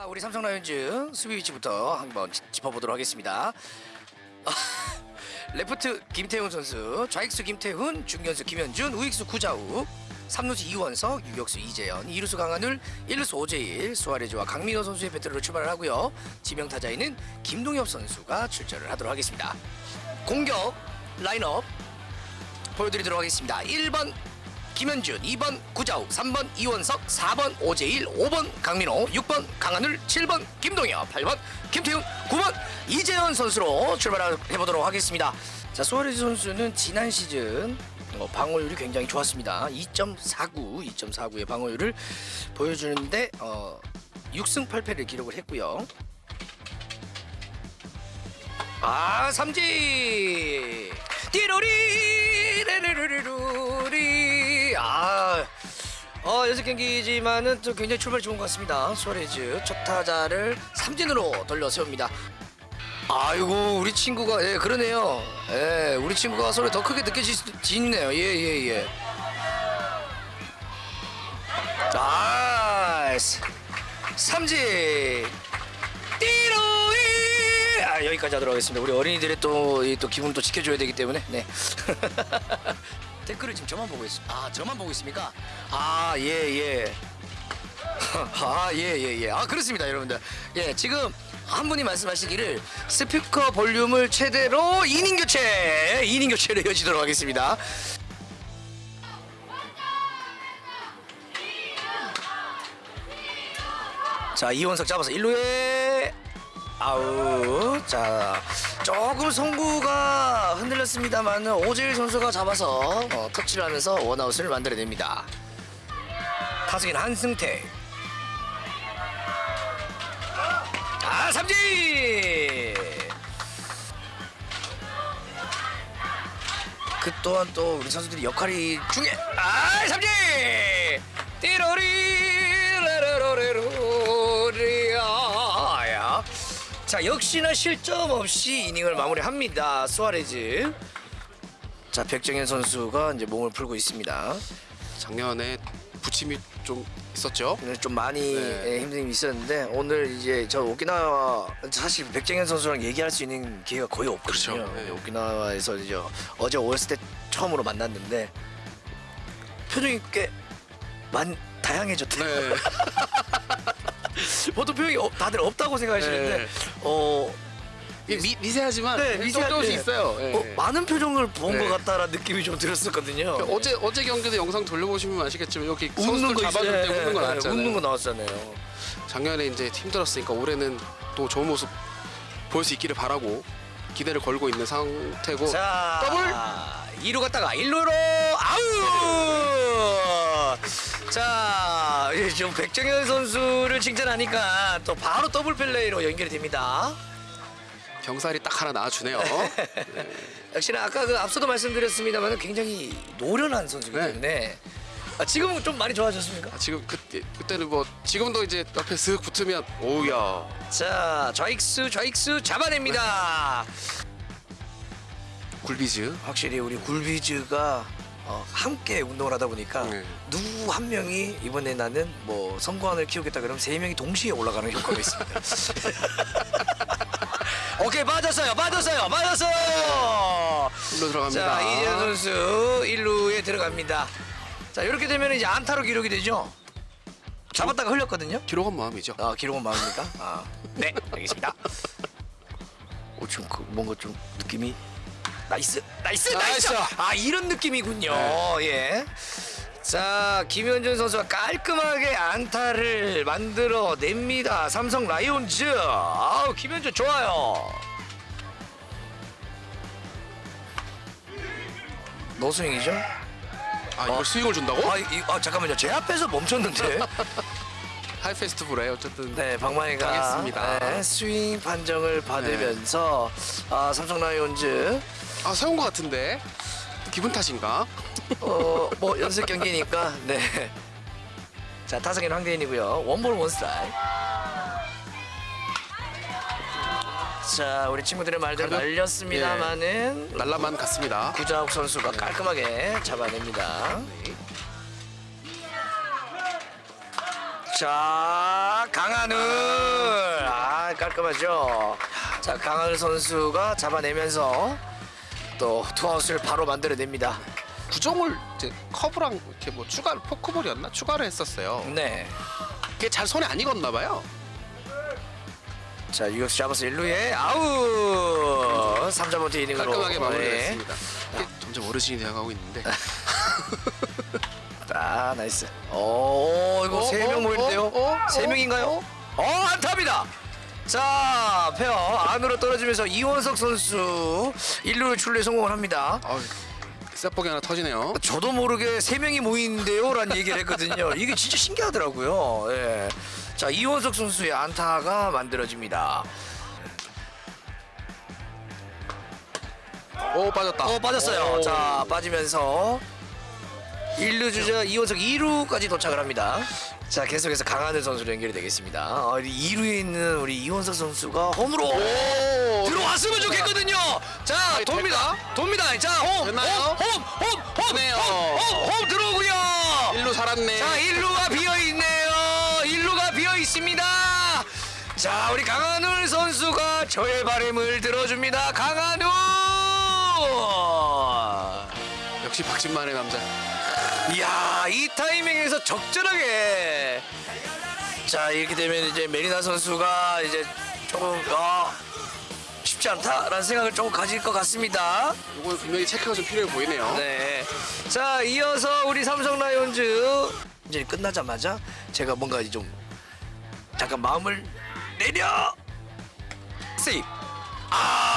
자, 우리 삼성 라이온즈 수비 위치부터 한번 짚- 짚어보도록 하겠습니다. 레프트 김태훈 선수, 좌익수 김태훈, 중견수 김현준, 우익수 구자욱, 삼루수 이원석, 유격수 이재현, 이루수 강한울, 일루수 오재일, 수아레즈와 강민호 선수의 배틀로 출발을 하고요. 지명 타자에는 김동엽 선수가 출전을 하도록 하겠습니다. 공격 라인업 보여드리도록 하겠습니다. 1번 김현준, 2번 구자욱, 3번 이원석, 4번 오재일, 5번 강민호, 6번 강한울, 7번 김동엽, 8번 김태훈, 9번 이재현 선수로 출발해 보도록 하겠습니다. 자, 수아레즈 선수는 지난 시즌 어, 방어율이 굉장히 좋았습니다. 2.49, 2.49의 방어율을 보여주는데 어, 6승 8패를 기록을 했고요. 아 삼진 띠로리 아 어, 연습 경기지만은 또 굉장히 출발이 좋은 것 같습니다. 수아레즈 첫 타자를 삼진으로 돌려 세웁니다. 아이고 우리 친구가 예 그러네요. 예 우리 친구가 소리 더 크게 느껴지네요. 예예 예. 나이스 삼진 띠로이 아 여기까지 하도록 하겠습니다. 우리 어린이들의 또이또 기분 또 지켜줘야 되기 때문에 네. 댓글을 지금 저만 보고 있어. 아 저만 보고 있습니까? 아 예 예. 아, 예, 예, 예. 아, 그렇습니다, 여러분들. 예, 지금 한 분이 말씀하시기를 스피커 볼륨을 최대로 2인 교체, 2인 교체를 이어지도록 하겠습니다. 자, 이원석 잡아서 1루에 아우 자 조금 송구가 흔들렸습니다만 오재일 선수가 잡아서 어, 터치를 하면서 원아웃을 만들어냅니다. 타석인 한승태. 아 삼진! 그 또한 또 우리 선수들이 역할이 중요해. 아 삼진! 띠로리 라라로레로 자 역시나 실점 없이 이닝을 마무리합니다 수아레즈 자 백정현 선수가 이제 몸을 풀고 있습니다 작년에 부침이 좀 있었죠. 오늘 좀 많이 네. 예, 힘듦이 있었는데 오늘 이제 저 오키나와 사실 백정현 선수랑 얘기할 수 있는 기회가 거의 없거든요. 그렇죠. 네. 오키나와에서 이제 어제 오였을 때 처음으로 만났는데 표정이 꽤 많, 다양해졌대요. 네. 보통 표정이 없- 다들 없다고 생각하시는데 네. 어, 미, 미세하지만 네, 네, 미세한데 조금씩 있어요. 네. 어, 많은 표정을 본 것 네. 같다라는 느낌이 좀 들었었거든요. 어제 어제 경기도 영상 돌려보시면 아시겠지만 여기 웃는 거 잡아줄. 때 웃는 거 예, 예, 나왔잖아요. 웃는 거 나왔잖아요. 작년에 이제 힘들었으니까 올해는 또 좋은 모습 보일 수 있기를 바라고 기대를 걸고 있는 상태고 자, 더블! 2루 갔다가 1루로 아우! 자, 이제 지금 백정현 선수를 칭찬하니까 또 바로 더블 플레이로 연결이 됩니다. 병살이 딱 하나 나와주네요. 역시나 아까 그 앞서도 말씀드렸습니다만 굉장히 노련한 선수이기 네. 때문에 아, 지금은 좀 많이 좋아졌습니까? 아, 지금 그때 그때는 뭐 지금도 이제 옆에 슥 붙으면 오우야 자, 좌익수 좌익수 잡아냅니다. 굴비즈 확실히 우리 굴비즈가 어, 함께 운동을 하다 보니까 네. 누구 한 명이 이번에 나는 뭐 선거안을 키우겠다 그러면 세 명이 동시에 올라가는 효과가 있습니다. 오케이 빠졌어요, 빠졌어요, 빠졌어요. 1루 들어갑니다. 자 이재현 선수 1루에 들어갑니다. 자 이렇게 되면 이제 안타로 기록이 되죠. 잡았다가 흘렸거든요. 기록은 마음이죠. 아 기록은 마음입니까? 아, 네 알겠습니다. 어, 지금 그 뭔가 좀 느낌이 nice nice nice nice. 아 이런 느낌이군요. 예. 자 김현준 선수가 깔끔하게 안타를 만들어 냅니다. 삼성 라이온즈. 아우 김현준 좋아요. 노스윙이죠? 아 이걸 스윙을 준다고? 아, 이, 아 잠깐만요. 제 앞에서 멈췄는데. 하이 페스티벌에 어쨌든 네, 박만희가 가겠습니다. 네, 스윙 판정을 받으면서 아, 삼성 라이온즈 아 세운 것 같은데 기분 탓인가? 어, 뭐 연습 경기니까 네. 자, 타석에는 황대인이고요. 원볼 원스트라이크. 자, 우리 친구들의 말대로 가볍- 날렸습니다만은 날라만 갔습니다. 구자욱 선수가 깔끔하게 잡아냅니다. 자, 강한우 깔끔하죠. 자 강하늘 선수가 잡아내면서 또 투아웃을 바로 만들어냅니다. 구종을 이제 커브랑 이렇게 뭐 추가 포크볼이었나 추가를 했었어요. 네. 그게 잘 손에 안 익었나 봐요. 자 유격수 잡아서 1루에 아우 삼자범퇴 이닝으로 깔끔하게 네. 마무리했습니다. 이게 점점 어르신이 되어가고 있는데. 아 nice. 오 이거 어, 세명 어, 모이는데요. 어, 어, 세 어, 명인가요? 어 안타입니다. 자 페어 안으로 떨어지면서 이원석 선수 1루를 출루에 성공을 합니다. 아, 셋복이 하나 터지네요. 저도 모르게 세 명이 모이는데요 라는 얘기를 했거든요. 이게 진짜 신기하더라고요. 예. 자 이원석 선수의 안타가 만들어집니다. 오 빠졌다. 어 빠졌어요. 오. 자 빠지면서 1루 주자 이원석 2루까지 도착을 합니다. 자 계속해서 강하늘 선수로 연결이 되겠습니다. 어, 2루에 있는 우리 이원석 선수가 홈으로 오. 들어왔으면 좋겠거든요. 자 돕니다. 돕니다. 자홈 됐나요? 홈홈 홈홈 되네요. 홈 들어오고요. 일루 살았네. 자 1루가 비어 있네요. 1루가 비어 있습니다. 자 우리 강한울 선수가 저의 바람을 들어줍니다. 강한울. 역시 박진만의 남자. 이야 이 타이밍에서 적절하게 자 이렇게 되면 이제 메리나 선수가 이제 조금 아 쉽지 않다라는 생각을 조금 가질 것 같습니다. 이거 분명히 체크가 좀 필요해 보이네요. 네. 자 이어서 우리 삼성 라이온즈 이제 끝나자마자 제가 뭔가 좀 잠깐 마음을 내려 세이프. 아.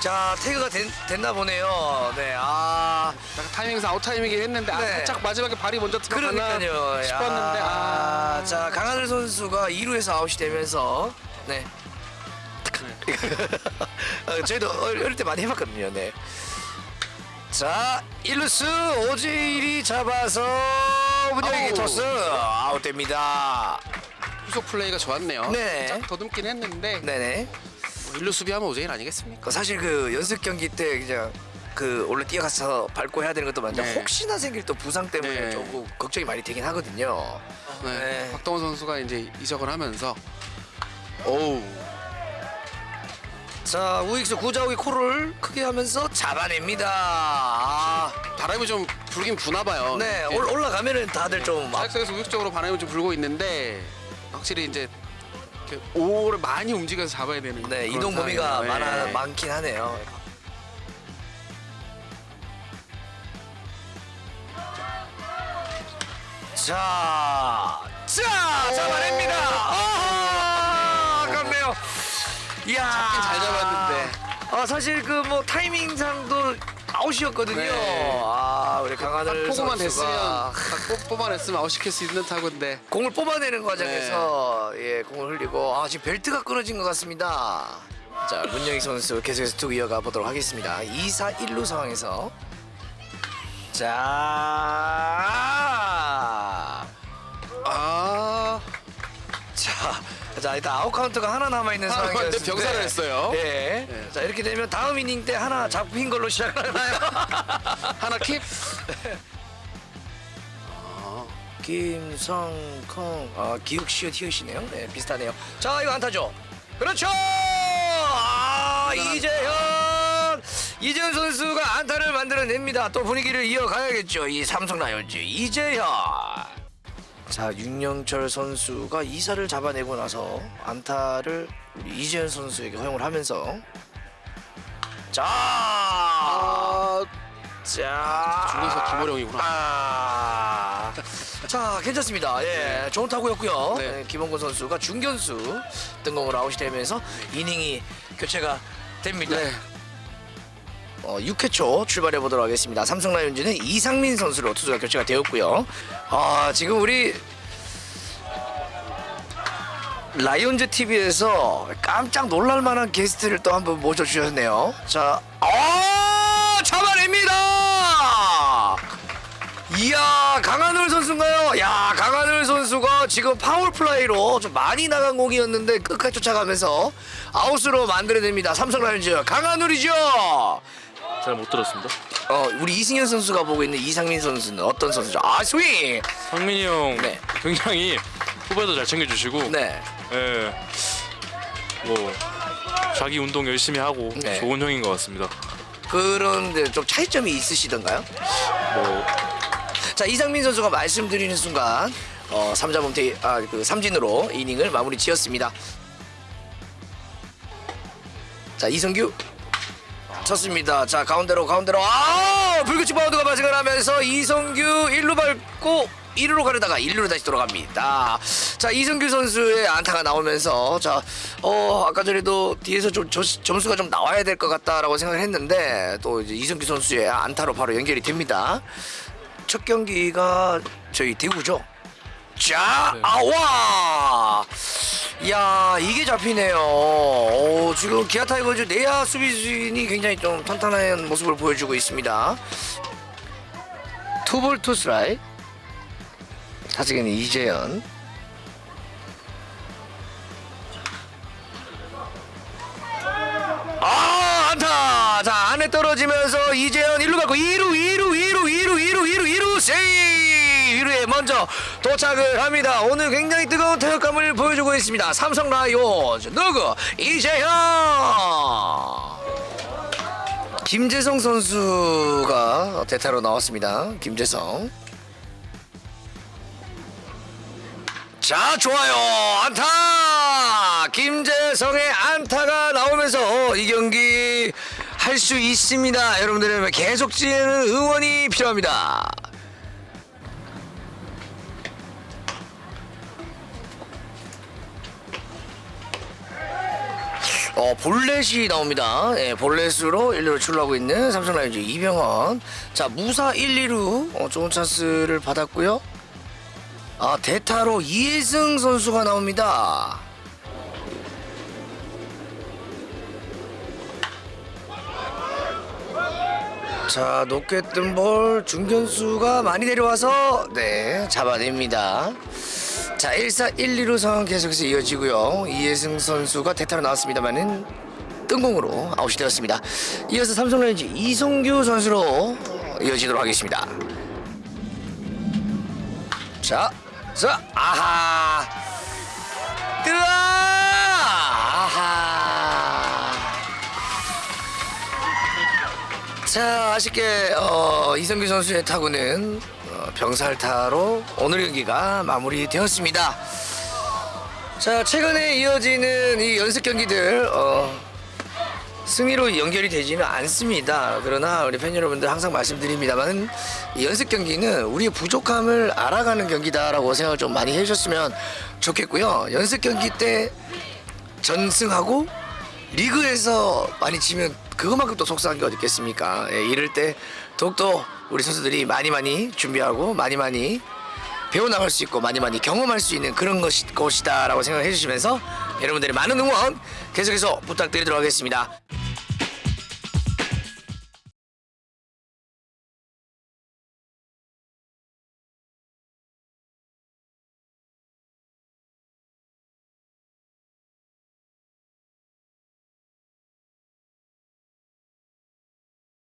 자 태그가 된, 됐나 보네요. 네. 아. 약간 타이밍상 아웃 타이밍이긴 했는데 아, 네. 살짝 마지막에 발이 먼저 들어갔나 그러니까요. 싶었는데 아, 자 강한울 선수가 2루에서 아웃이 되면서 네. 어, 저희도 어릴 때 많이 해봤거든요. 네. 자 1루스 오재일이 잡아서 문영에게. 토스 아웃됩니다. 후속 플레이가 좋았네요. 네. 살짝 더듬긴 했는데 네네. 뭐 일루 수비하면 오재일 아니겠습니까? 그 사실 그 연습 경기 때 그냥 그 원래 뛰어가서 밟고 해야 되는 것도 많은데 네. 혹시나 생길 또 부상 때문에 네. 조금 걱정이 많이 되긴 하거든요. 네. 네. 박동원 선수가 이제 이적을 하면서 오우 자 우익수 구자욱이 코를 크게 하면서 잡아냅니다. 아, 바람이 좀 불긴 부나 봐요. 네 예. 올, 올라가면은 다들 좀 막, 사역석에서 우익적으로 바람이 좀 불고 있는데 확실히 이제 이렇게 오를 많이 움직여서 잡아야 되는 네 이동 범위가 상황이에요. 많아 예. 많긴 하네요. 자, 자 잡아냅니다. 아, 아깝네요. 이야, 잡긴 잘 잡았는데. 아 사실 그 뭐 타이밍상도 아웃이었거든요. 네. 아 우리 강한울 포구만 선수가 됐으면 딱 뽑- 뽑아냈으면 아웃시킬 수 있는 타구인데 공을 뽑아내는 과정에서 네. 예 공을 흘리고 아 지금 벨트가 끊어진 것 같습니다. 자 문용익 선수 계속해서 투 이어가 보도록 하겠습니다. 2사 1루 상황에서 자, 자, 자 일단 아웃 카운트가 하나 남아 있는 하나 상황이었는데 병살을 했어요. 예. 네. 자 이렇게 되면 다음 이닝 때 하나 잡힌 걸로 시작하나요? 하나 keep? 김성콩. 아 기욱시오 티읕이네요. 네 비슷하네요. 자 이거 안타죠? 그렇죠! 아 이재현! 이재현 선수가 안타를 만들어냅니다. 또 분위기를 이어가야겠죠. 이 삼성 라이온즈 이재현 자 윤영철 선수가 이사를 잡아내고 나서 안타를 우리 이재현 선수에게 허용을 하면서 자 아 자 중에서 김호령이구나. 아. 자 괜찮습니다. 예, 좋은 타구였고요. 네. 네, 김원곤 선수가 중견수 등공을 아웃이 되면서 이닝이 교체가 됩니다. 네. 어, 6회 초 출발해 보도록 하겠습니다. 삼성 라이온즈는 이상민 선수로 투수가 교체가 되었고요. 아 지금 우리 라이온즈 TV에서 깜짝 놀랄만한 게스트를 또 한번 모셔주셨네요. 자, 아 잡아냅니다. 이야 강한울 선수인가요? 야 강한울 선수가 지금 파울 플라이로 좀 많이 나간 공이었는데 끝까지 쫓아가면서 아웃으로 만들어냅니다. 삼성 라이온즈 강한울이죠. 잘 못 들었습니다. 어 우리 이승현 선수가 보고 있는 이상민 선수는 어떤 선수죠? 아 스윙. 상민이 형 네. 굉장히 후배도 잘 챙겨주시고 네. 예. 뭐 자기 운동 열심히 하고 네. 좋은 형인 것 같습니다. 그런데 좀 차이점이 있으시던가요? 뭐 자 이상민 선수가 말씀드리는 순간 어, 3자 범퇴 아, 그 삼진으로 이닝을 마무리 지었습니다. 자 이성규 쳤습니다. 자 가운데로 가운데로 아 불규칙 바운드가 발생을 하면서 이성규 1루 밟고 1루로 가려다가 1루로 다시 돌아갑니다. 자 이성규 선수의 안타가 나오면서 자어 아까 전에도 뒤에서 좀 저- 점수가 좀 나와야 될 것 같다라고 생각을 했는데 또 이제 이성규 선수의 안타로 바로 연결이 됩니다. 첫 경기가 저희 대구죠. 자, 네. 아와! 야 이게 잡히네요. 오, 지금 기아 타이거즈 내야 수비진이 굉장히 좀 탄탄한 모습을 보여주고 있습니다. 투볼 투스트라이크. 타석에는 이재현. 아 안타 자 안에 떨어지면서 이재현 1루 갖고 2루 2루 2루 2루 2루 2루 2루 세이프 2루에 먼저 도착을 합니다. 오늘 굉장히 뜨거운 타격감을 보여주고 있습니다. 삼성 라이온즈. 누구? 이재현! 김재성 선수가 대타로 나왔습니다. 김재성. 자 좋아요. 안타! 김재성의 안타가 나오면서 이 경기 할 수 있습니다. 여러분들의 계속 지는 응원이 필요합니다 어, 볼넷이 나옵니다. 예, 볼넷으로 1루로 출루하고 있는 삼성 라이온즈 이병헌. 자, 무사 1, 2루 어, 좋은 찬스를 받았고요. 아 대타로 이혜승 선수가 나옵니다. 자 높게 뜬 볼 중견수가 많이 내려와서 네 잡아냅니다. 자 1사 1, 2루 상황 계속해서 이어지고요. 이혜승 선수가 대타로 나왔습니다만은 뜬공으로 아웃이 되었습니다. 이어서 삼성 라이온즈 이성규 선수로 이어지도록 하겠습니다. 자, 자, 아하, 뜨아, 아하. 자, 아쉽게 어, 이성규 선수의 타구는 어, 병살타로 오늘 경기가 마무리되었습니다. 자, 최근에 이어지는 이 연습 경기들 어, 승리로 연결이 되지는 않습니다. 그러나 우리 팬 여러분들 항상 말씀드립니다만 이 연습 경기는 우리의 부족함을 알아가는 경기다라고 생각을 좀 많이 해주셨으면 좋겠고요. 연습 경기 때 전승하고 리그에서 많이 지면 그것만큼 또 속상한 게 어디 있겠습니까? 예, 이럴 때 더욱더 우리 선수들이 많이 많이 준비하고 많이 많이 배워나갈 수 있고 많이 많이 경험할 수 있는 그런 것이, 것이다라고 생각해 주시면서 여러분들의 많은 응원 계속해서 부탁드리도록 하겠습니다.